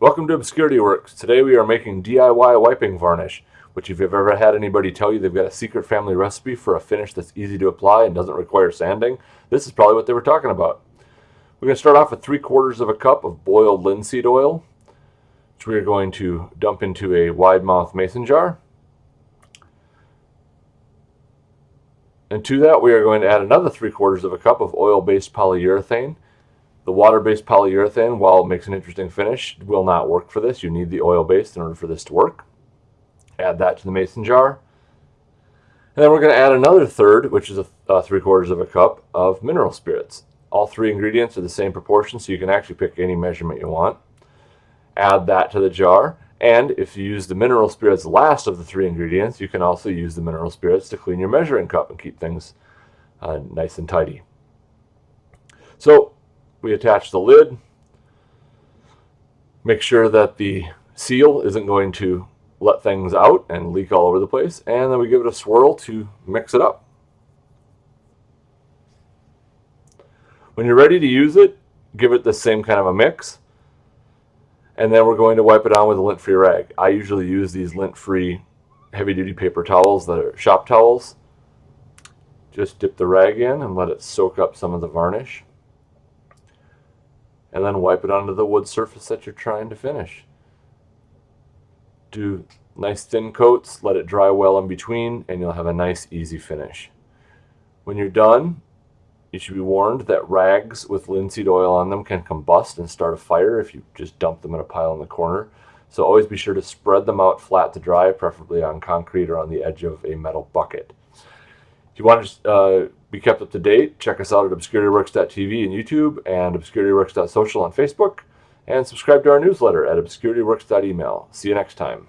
Welcome to Obscurity Works. Today we are making DIY wiping varnish, which if you've ever had anybody tell you they've got a secret family recipe for a finish that's easy to apply and doesn't require sanding, this is probably what they were talking about. We're going to start off with three quarters of a cup of boiled linseed oil, which we are going to dump into a wide mouth mason jar. And to that we are going to add another three quarters of a cup of oil-based polyurethane, the water-based polyurethane, while it makes an interesting finish, will not work for this. You need the oil-based in order for this to work. Add that to the mason jar. And then we're going to add another third, which is a, uh, three quarters of a cup of mineral spirits. All three ingredients are the same proportion, so you can actually pick any measurement you want. Add that to the jar. And if you use the mineral spirits last of the three ingredients, you can also use the mineral spirits to clean your measuring cup and keep things uh, nice and tidy. So we attach the lid. Make sure that the seal isn't going to let things out and leak all over the place. And then we give it a swirl to mix it up. When you're ready to use it, give it the same kind of a mix. And then we're going to wipe it on with a lint-free rag. I usually use these lint-free heavy-duty paper towels that are shop towels. Just dip the rag in and let it soak up some of the varnish and then wipe it onto the wood surface that you're trying to finish. Do nice thin coats, let it dry well in between, and you'll have a nice easy finish. When you're done, you should be warned that rags with linseed oil on them can combust and start a fire if you just dump them in a pile in the corner. So always be sure to spread them out flat to dry, preferably on concrete or on the edge of a metal bucket. If you want to uh, be kept up to date, check us out at obscurityworks.tv and YouTube and obscurityworks.social on Facebook, and subscribe to our newsletter at obscurityworks.email. See you next time.